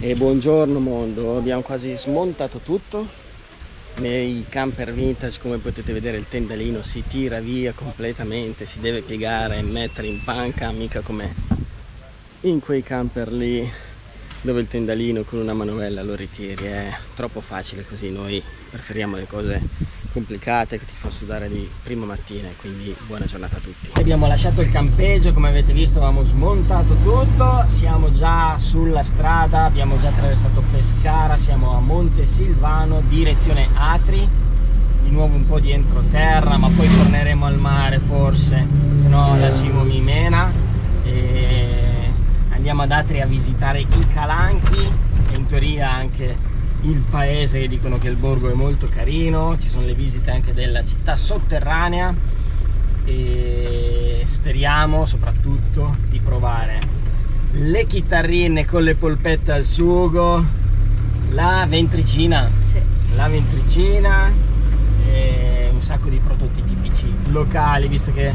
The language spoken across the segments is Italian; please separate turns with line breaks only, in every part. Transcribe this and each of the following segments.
E buongiorno mondo, abbiamo quasi smontato tutto. Nei camper vintage come potete vedere il tendalino si tira via completamente si deve piegare e mettere in panca mica come in quei camper lì dove il tendalino con una manovella lo ritiri. È troppo facile così. Noi preferiamo le cose complicate che ti fa sudare di prima mattina quindi buona giornata a tutti. Abbiamo lasciato il campeggio come avete visto avevamo smontato tutto siamo già sulla strada abbiamo già attraversato Pescara siamo a Monte Silvano direzione Atri di nuovo un po' di entroterra ma poi torneremo al mare forse se no la Simo mi mena. E andiamo ad Atri a visitare i Calanchi e in teoria anche il paese che dicono che il borgo è molto carino ci sono le visite anche della città sotterranea e speriamo soprattutto di provare le chitarrine con le polpette al sugo la ventricina sì. la ventricina e un sacco di prodotti tipici locali visto che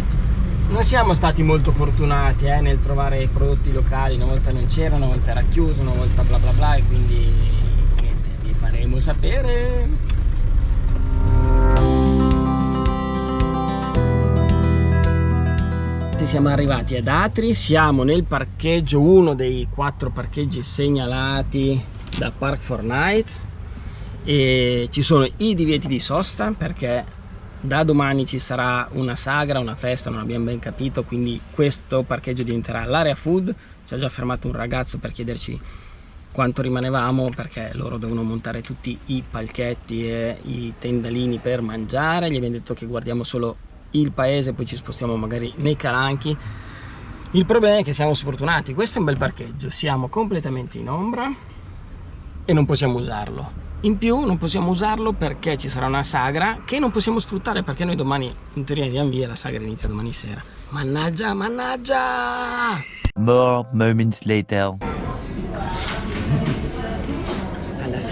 non siamo stati molto fortunati eh, nel trovare prodotti locali una volta non c'era, una volta era chiuso, una volta bla bla bla e quindi faremo sapere siamo arrivati ad Atri siamo nel parcheggio uno dei quattro parcheggi segnalati da Park for Night e ci sono i divieti di sosta perché da domani ci sarà una sagra, una festa, non abbiamo ben capito, quindi questo parcheggio diventerà l'area food. Ci ha già fermato un ragazzo per chiederci quanto rimanevamo perché loro devono montare tutti i palchetti e i tendalini per mangiare. Gli abbiamo detto che guardiamo solo il paese poi ci spostiamo magari nei calanchi. Il problema è che siamo sfortunati. Questo è un bel parcheggio. Siamo completamente in ombra e non possiamo usarlo. In più non possiamo usarlo perché ci sarà una sagra che non possiamo sfruttare perché noi domani in teoria andiamo via la sagra inizia domani sera. Mannaggia mannaggia!
More moments later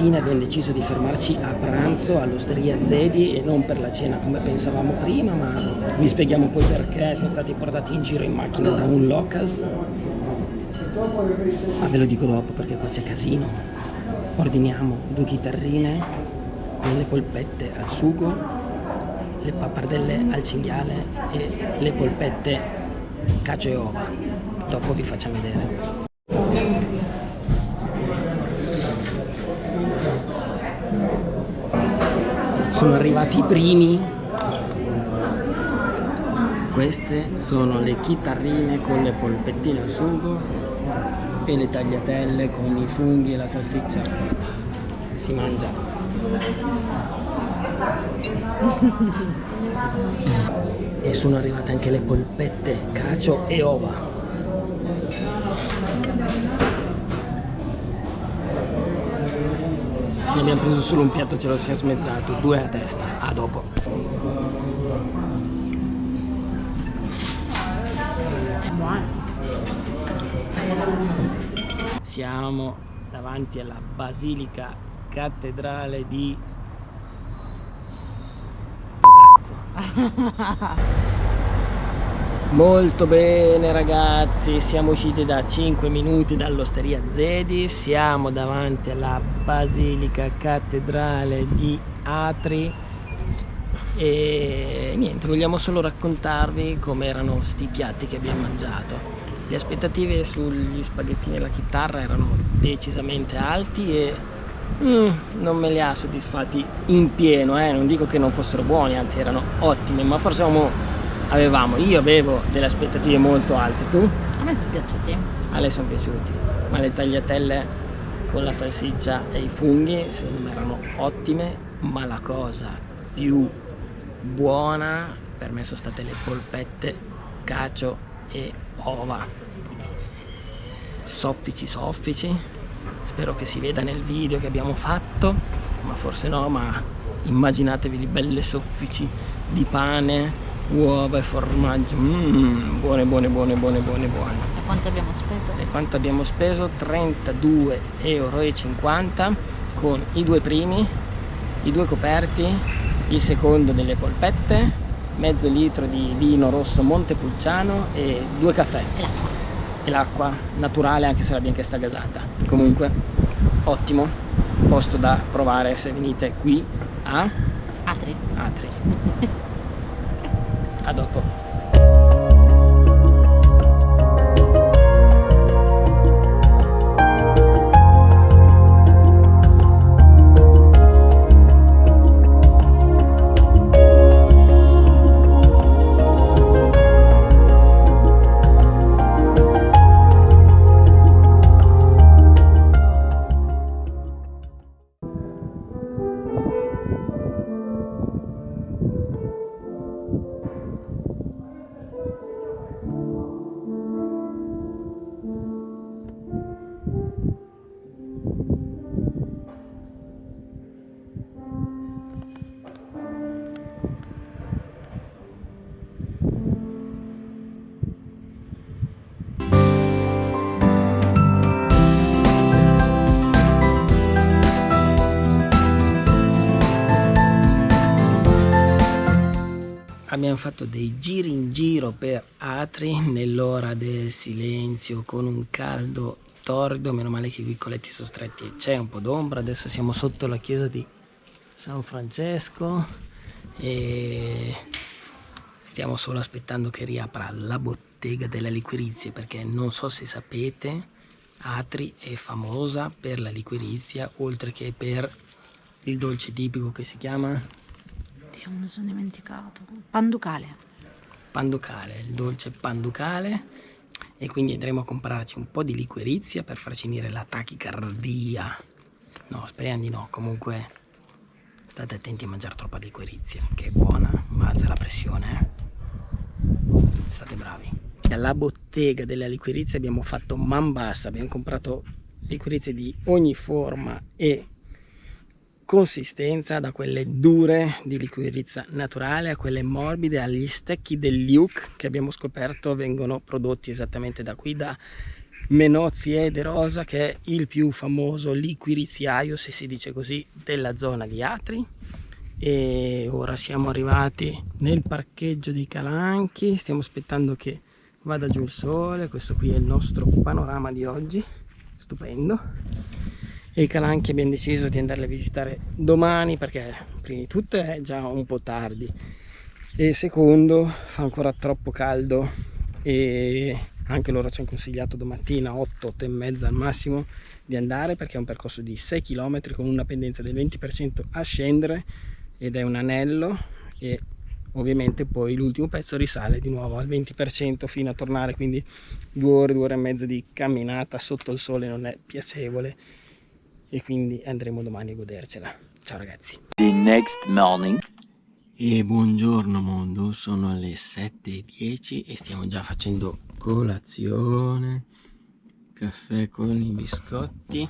fine abbiamo deciso di fermarci a pranzo all'osteria Zedi e non per la cena come pensavamo prima, ma vi spieghiamo poi perché siamo stati portati in giro in macchina da un locals. Ma ve lo dico dopo perché qua c'è casino. Ordiniamo due chitarrine con le polpette al sugo, le pappardelle al cinghiale e le polpette cacio e ova. Dopo vi facciamo vedere. Sono arrivati i primi. Queste sono le chitarrine con le polpettine al sugo e le tagliatelle con i funghi e la salsiccia. Si mangia. E sono arrivate anche le polpette cacio e ova ne abbiamo preso solo un piatto ce lo siamo smezzato due a testa a dopo. Siamo davanti alla basilica cattedrale di sto cazzo Molto bene ragazzi, siamo usciti da 5 minuti dall'osteria Zedi, siamo davanti alla Basilica Cattedrale di Atri e niente, vogliamo solo raccontarvi come erano sti piatti che abbiamo mangiato. Le aspettative sugli spaghettini e la chitarra erano decisamente alti e mm, non me li ha soddisfatti in pieno, eh? non dico che non fossero buoni, anzi erano ottimi, ma forse avevamo avevamo, io avevo delle aspettative molto alte, tu?
A me sono piaciuti.
A lei sono piaciuti, ma le tagliatelle con la salsiccia e i funghi secondo me erano ottime, ma la cosa più buona per me sono state le polpette, cacio e ova. Soffici soffici, spero che si veda nel video che abbiamo fatto, ma forse no, ma immaginatevi le belle soffici di pane uova e formaggio mm, buone buone buone buone buone buone
e quanto abbiamo speso?
e quanto abbiamo speso? 32,50 euro con i due primi i due coperti il secondo delle polpette mezzo litro di vino rosso Montepulciano e due caffè
e l'acqua
e l'acqua naturale anche se la bianchetta gasata comunque ottimo posto da provare se venite qui a
Atri.
Atri a abbiamo fatto dei giri in giro per Atri nell'ora del silenzio con un caldo torrido meno male che i vicoletti sono stretti. C'è un po' d'ombra adesso siamo sotto la chiesa di San Francesco e stiamo solo aspettando che riapra la bottega della liquirizia perché non so se sapete Atri è famosa per la liquirizia oltre che per il dolce tipico che si chiama
Dio, me lo sono dimenticato. Panducale.
panducale, il dolce panducale e quindi andremo a comprarci un po' di liquirizia per far finire la tachicardia. No, speriamo di no, comunque state attenti a mangiare troppa liquirizia, che è buona, ma alza la pressione. eh. State bravi. Alla bottega della liquirizia abbiamo fatto man bassa, abbiamo comprato liquirizie di ogni forma e consistenza da quelle dure di liquirizia naturale a quelle morbide agli stecchi del Luke che abbiamo scoperto vengono prodotti esattamente da qui da Menozzi Ede Rosa che è il più famoso liquiriziaio se si dice così della zona di Atri. E ora siamo arrivati nel parcheggio di Calanchi. Stiamo aspettando che vada giù il sole. Questo qui è il nostro panorama di oggi. Stupendo e i calanchi abbiamo deciso di andarli a visitare domani perché prima di tutto è già un po' tardi. E secondo fa ancora troppo caldo e anche loro ci hanno consigliato domattina 8, 8 e mezza al massimo di andare perché è un percorso di 6 km con una pendenza del 20% a scendere ed è un anello e ovviamente poi l'ultimo pezzo risale di nuovo al 20% fino a tornare quindi due ore, due ore e mezza di camminata sotto il sole non è piacevole e quindi andremo domani a godercela. Ciao ragazzi.
The next morning.
E buongiorno mondo, sono le 7.10 e stiamo già facendo colazione, caffè con i biscotti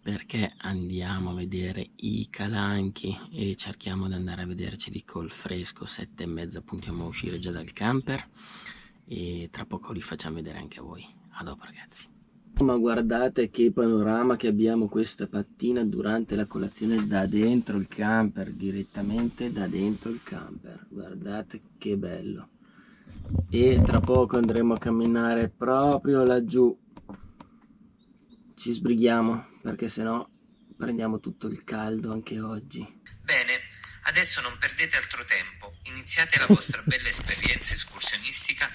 perché andiamo a vedere i calanchi e cerchiamo di andare a vederceli col fresco, sette e mezza puntiamo a uscire già dal camper e tra poco li facciamo vedere anche a voi. A dopo ragazzi. Ma guardate che panorama che abbiamo questa mattina durante la colazione da dentro il camper, direttamente da dentro il camper. Guardate che bello. E tra poco andremo a camminare proprio laggiù. Ci sbrighiamo perché sennò prendiamo tutto il caldo anche oggi.
Bene, adesso non perdete altro tempo, iniziate la vostra bella esperienza escursionistica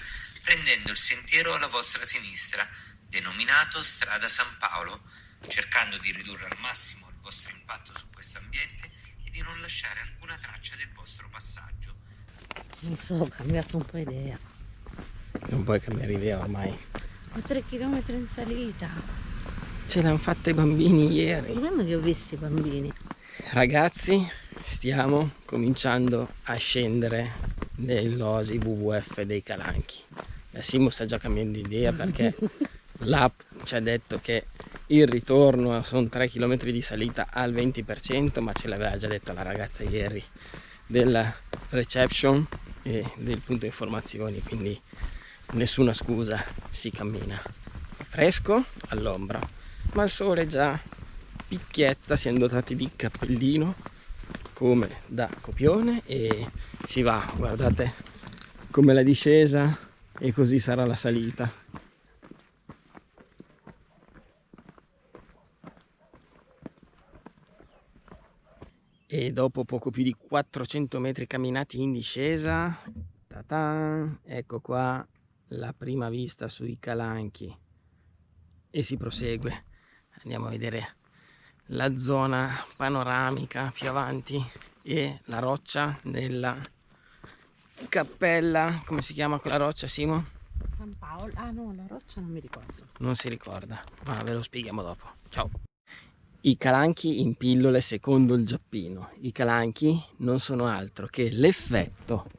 prendendo il sentiero alla vostra sinistra, denominato Strada San Paolo, cercando di ridurre al massimo il vostro impatto su questo ambiente e di non lasciare alcuna traccia del vostro passaggio.
Non so, ho cambiato un po' idea.
Non puoi cambiare idea ormai.
Ho 3 km in salita.
Ce l'hanno fatta i bambini ieri.
Non è che ho visto i bambini.
Ragazzi, stiamo cominciando a scendere nell'osi WWF dei Calanchi. La Simo sta già cambiando idea perché l'app ci ha detto che il ritorno sono 3 km di salita al 20%, ma ce l'aveva già detto la ragazza ieri della reception e del punto informazioni, quindi nessuna scusa, si cammina. Fresco all'ombra, ma il sole già picchietta, siamo dotati di cappellino come da copione e si va, guardate come la discesa e così sarà la salita. E dopo poco più di 400 metri camminati in discesa ecco qua la prima vista sui calanchi. E si prosegue. Andiamo a vedere la zona panoramica più avanti e la roccia della cappella. Come si chiama quella roccia Simo?
San Paolo. Ah no la roccia non mi ricordo.
Non si ricorda. Ma ve lo spieghiamo dopo. Ciao i calanchi in pillole secondo il Giappino. I calanchi non sono altro che l'effetto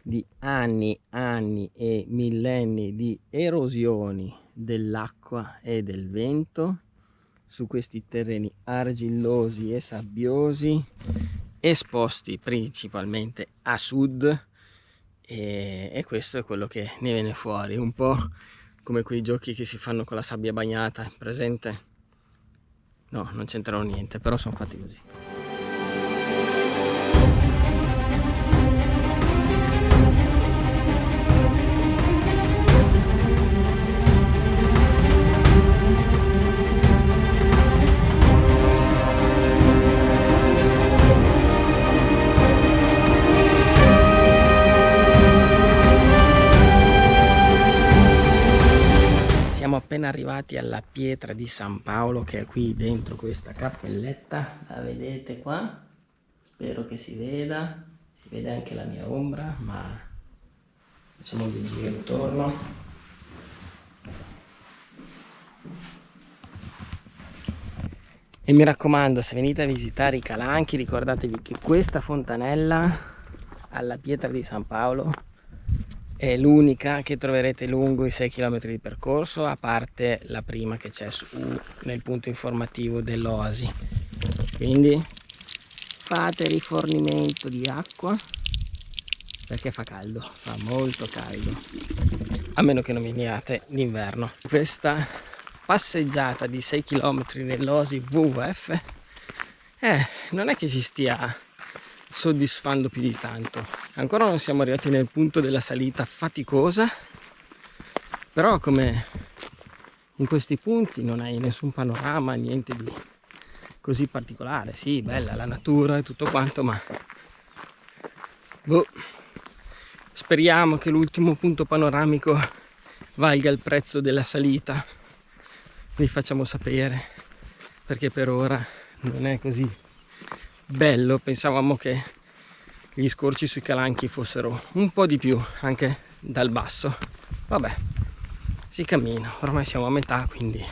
di anni, anni e millenni di erosioni dell'acqua e del vento su questi terreni argillosi e sabbiosi esposti principalmente a sud e, e questo è quello che ne viene fuori un po' come quei giochi che si fanno con la sabbia bagnata presente no non c'entrano niente però sono fatti così appena arrivati alla pietra di San Paolo che è qui dentro questa cappelletta la vedete qua? Spero che si veda. Si vede anche la mia ombra ma facciamo dei giri intorno. E mi raccomando se venite a visitare i Calanchi ricordatevi che questa fontanella alla pietra di San Paolo è l'unica che troverete lungo i 6 km di percorso a parte la prima che c'è nel punto informativo dell'Oasi. Quindi? Fate rifornimento di acqua perché fa caldo. Fa molto caldo. A meno che non veniate d'inverno. Questa passeggiata di 6 km nell'Oasi WWF eh, non è che ci stia soddisfando più di tanto. Ancora non siamo arrivati nel punto della salita faticosa però come in questi punti non hai nessun panorama niente di così particolare. Sì bella la natura e tutto quanto ma boh speriamo che l'ultimo punto panoramico valga il prezzo della salita. Vi facciamo sapere perché per ora non è così bello pensavamo che gli scorci sui calanchi fossero un po' di più anche dal basso. Vabbè si cammina ormai siamo a metà quindi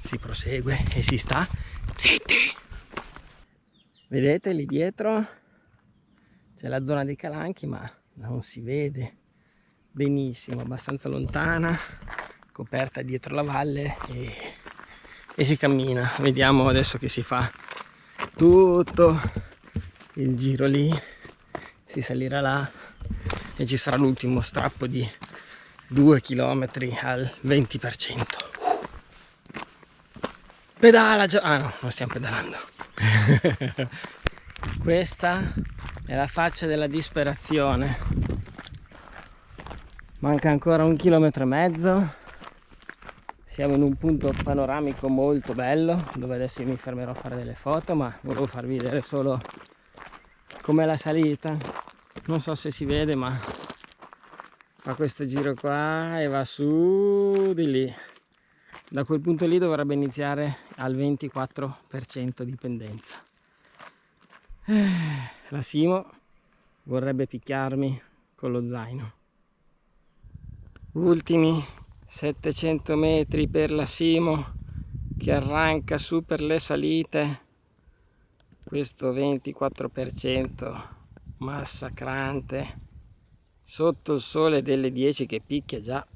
si prosegue e si sta zitti! Vedete lì dietro c'è la zona dei calanchi ma non si vede benissimo abbastanza lontana coperta dietro la valle e, e si cammina. Vediamo adesso che si fa tutto. Il giro lì si salirà là e ci sarà l'ultimo strappo di 2 km al 20% pedala già ah no non stiamo pedalando. Questa è la faccia della disperazione. Manca ancora un chilometro e mezzo siamo in un punto panoramico molto bello dove adesso mi fermerò a fare delle foto ma volevo farvi vedere solo com'è la salita. Non so se si vede ma fa questo giro qua e va su di lì. Da quel punto lì dovrebbe iniziare al 24% di pendenza la Simo vorrebbe picchiarmi con lo zaino. Ultimi 700 metri per la Simo che arranca su per le salite. Questo 24% massacrante sotto il sole delle 10 che picchia già.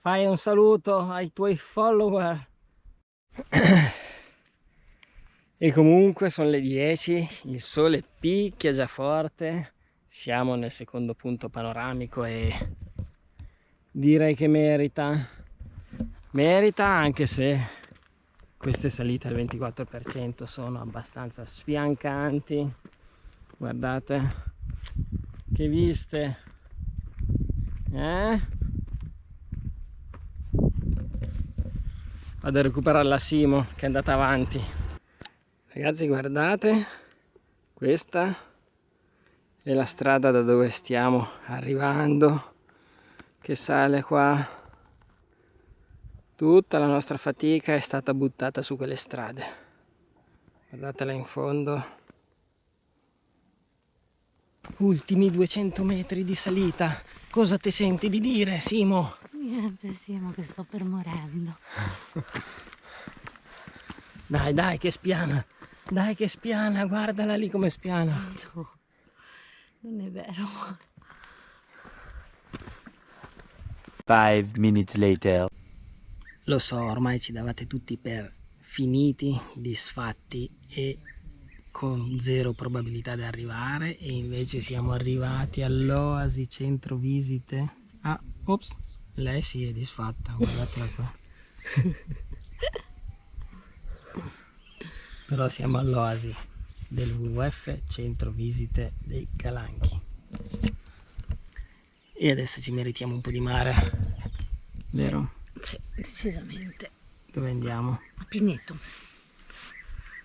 Fai un saluto ai tuoi follower. E comunque sono le 10 il sole picchia già forte siamo nel secondo punto panoramico e direi che merita. Merita anche se queste salite al 24% sono abbastanza sfiancanti. Guardate che viste eh? vado a recuperare la Simo che è andata avanti. Ragazzi guardate, questa la strada da dove stiamo arrivando, che sale qua. Tutta la nostra fatica è stata buttata su quelle strade. Guardatela in fondo. Ultimi 200 metri di salita. Cosa ti senti di dire, Simo?
Niente, Simo, che sto per morendo.
Dai, dai, che spiana. Dai che spiana, guardala lì come spiana.
No, non è vero.
Five minutes later.
Lo so, ormai ci davate tutti per finiti, disfatti e con zero probabilità di arrivare e invece siamo arrivati all'Oasi Centro Visite. Ah, ops, lei si è disfatta, guardatela qua. però siamo all'oasi del WWF Centro Visite dei Calanchi e adesso ci meritiamo un po' di mare vero?
Sì, decisamente.
dove andiamo?
A Pineto.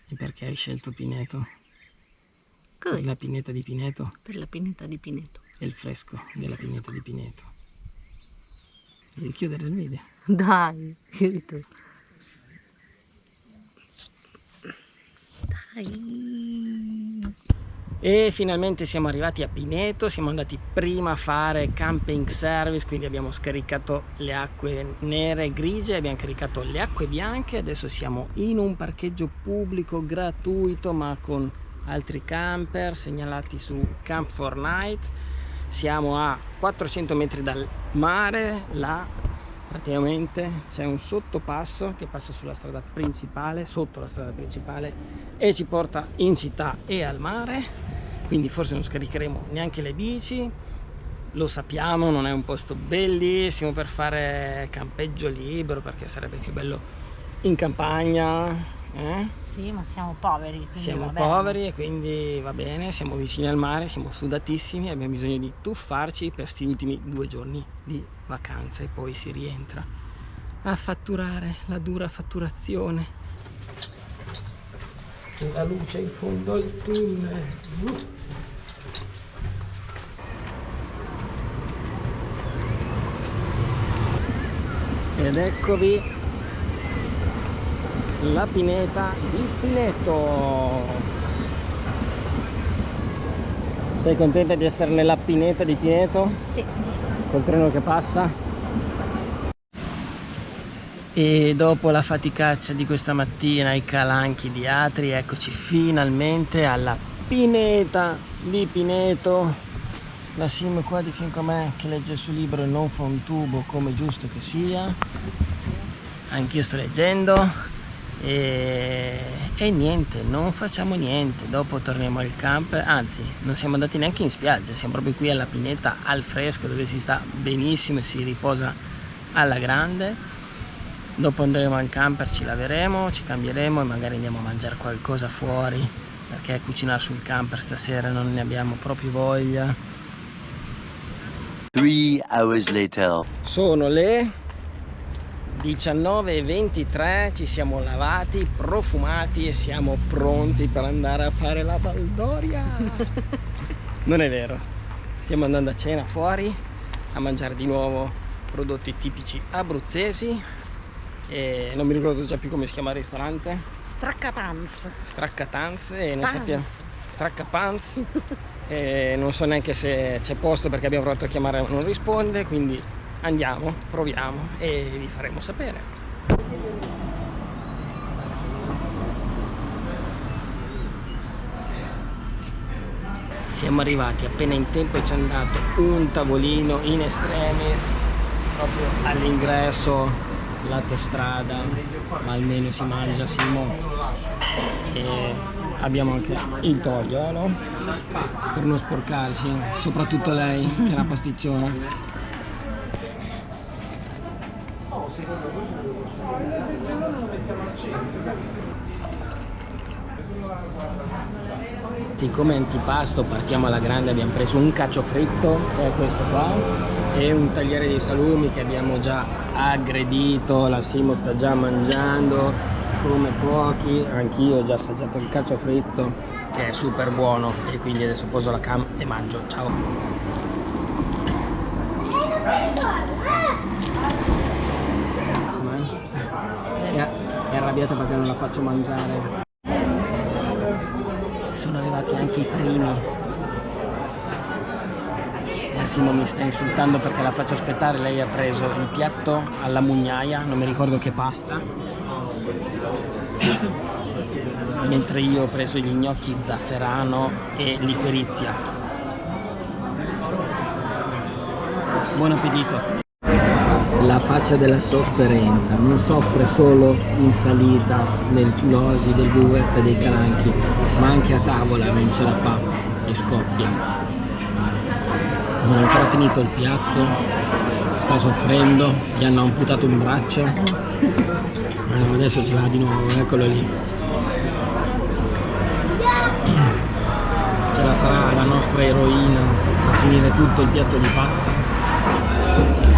e perché hai scelto Pineto?
Così,
per la pineta di Pineto
per la pineta di Pineto.
e il fresco della pineta di Pineto devi chiudere il video
Dai, chiudi tu. Dai.
E finalmente siamo arrivati a Pineto, siamo andati prima a fare camping service, quindi abbiamo scaricato le acque nere e grigie, abbiamo caricato le acque bianche, adesso siamo in un parcheggio pubblico gratuito ma con altri camper segnalati su Camp for Night. Siamo a 400 metri dal mare, là praticamente c'è un sottopasso che passa sulla strada principale, sotto la strada principale e ci porta in città e al mare, quindi forse non scaricheremo neanche le bici, lo sappiamo, non è un posto bellissimo per fare campeggio libero perché sarebbe più bello in campagna, eh?
Sì, ma siamo poveri.
siamo poveri e quindi va bene, siamo vicini al mare, siamo sudatissimi e abbiamo bisogno di tuffarci per questi ultimi due giorni di vacanza e poi si rientra a fatturare la dura fatturazione. La luce in fondo al tunnel. Ed eccovi la pineta di Pineto. Sei contenta di essere nella pineta di Pineto?
Sì.
Col treno che passa? E dopo la faticaccia di questa mattina ai calanchi di Atri, eccoci finalmente alla pineta di Pineto. La sim qua di fianco a me che legge il suo libro e non fa un tubo come giusto che sia. Anch'io sto leggendo e, e niente, non facciamo niente. Dopo torniamo al camp, anzi non siamo andati neanche in spiaggia, siamo proprio qui alla pineta al fresco dove si sta benissimo e si riposa alla grande. Dopo andremo al camper, ci laveremo, ci cambieremo e magari andiamo a mangiare qualcosa fuori perché cucinare sul camper stasera non ne abbiamo proprio voglia.
Three hours later.
Sono le 19.23, ci siamo lavati, profumati e siamo pronti per andare a fare la baldoria. non è vero, stiamo andando a cena fuori a mangiare di nuovo prodotti tipici abruzzesi e non mi ricordo già più come si chiama il ristorante.
Straccapanz.
Straccatanze e non
Panz.
sappiamo Straccapanz e non so neanche se c'è posto perché abbiamo provato a chiamare ma non risponde quindi andiamo, proviamo e vi faremo sapere. Siamo arrivati appena in tempo e ci hanno dato un tavolino in extremis proprio all'ingresso lato strada ma almeno si mangia Simo. E abbiamo anche il togliolo per non sporcarsi soprattutto lei che è una pasticciona Siccome antipasto partiamo alla grande abbiamo preso un cacio fritto che è questo qua e un tagliere di salumi che abbiamo già aggredito, la Simo sta già mangiando come pochi. Anch'io ho già assaggiato il cacio fritto che è super buono. E quindi adesso poso la cam e mangio. Ciao Com'è? è, è arrabbiata perché non la faccio mangiare. Sono arrivati anche i primi. Massimo mi sta insultando perché la faccio aspettare lei ha preso il piatto alla mugnaia non mi ricordo che pasta. Mentre io ho preso gli gnocchi zafferano e liquirizia. Buon appetito la faccia della sofferenza non soffre solo in salita nel losi del WWF dei calanchi ma anche a tavola non ce la fa e scoppia. Non ha ancora finito il piatto sta soffrendo gli hanno amputato un braccio. Allora, adesso ce l'ha di nuovo eccolo lì. Ce la farà la nostra eroina a finire tutto il piatto di pasta